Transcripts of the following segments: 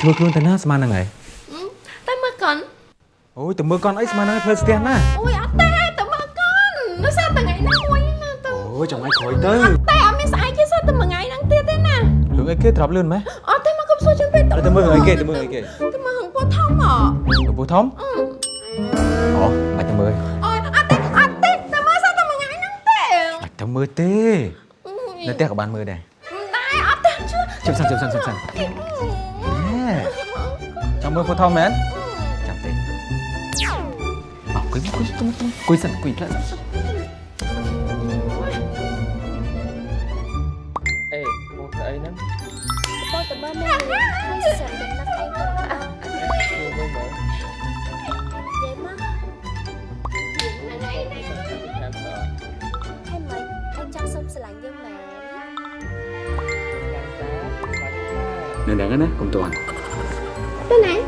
ខ្លួនទៅណាស្មានហ្នឹងហើយតែមើលកូនអូយទៅមើលកន់អីស្មានហ្នឹងឲ្យធ្វើស្ទះណាអូយអត់ទេតែមើលកូននៅសារតែថ្ងៃហ្នឹងមួយណាទៅអូយចង់ឲ្យក្រោយទៅតែអត់មានស្អែកទេសារតែមួយថ្ងៃហ្នឹងទៀតទេណារឿងអីគេត្រប់លឿនម៉េះអត់ទេមកកុំសួរចឹងពេកទៅមើលរឿងអីគេទៅមើលអីគេទៅមើលហងពោះធំហ៎លោកពូធំអូបាច់ទៅមើលអូយអត់ទេអត់ទេតែមើលសារតែមួយថ្ងៃហ្នឹងទេបាច់ទៅមើលទេអូយនៅផ្ទះក៏បានមើលដែរតែអត់ទេជឿជិបសិនជិបសិនជិបសិន chào mừng cô thông mến. Chẳng tin Bảo cái quý quý quý quý dần quý lận Ê, một cái ấy nữa Tôi tầm bơ mê Tôi sợ đến mắt anh nền đảng đó cùng toàn. Tên này?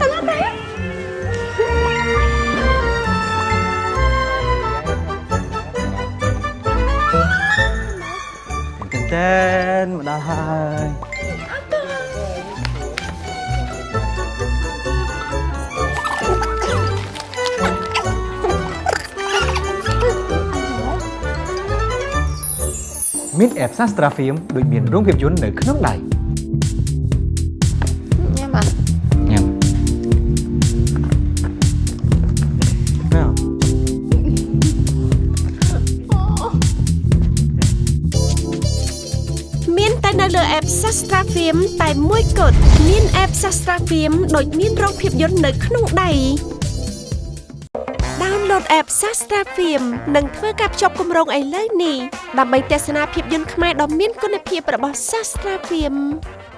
Tên nó té Tên tên Mà đây Mít ẹp sát strafium được miền rung nghiệp dũng nơi khớp này តែនៅលើ app Sastra Film តែមួយគត់មាន app Sastra Film ដូចមានរោងភាពយន្តនៅក្នុងដៃ Download app Sastra Film និងធ្វើការភ្ជាប់គម្រោងឥឡូវនេះដើម្បីទស្សនាភាពយន្តខ្មែរដ៏មានគុណភាពរបស់ Sastra Film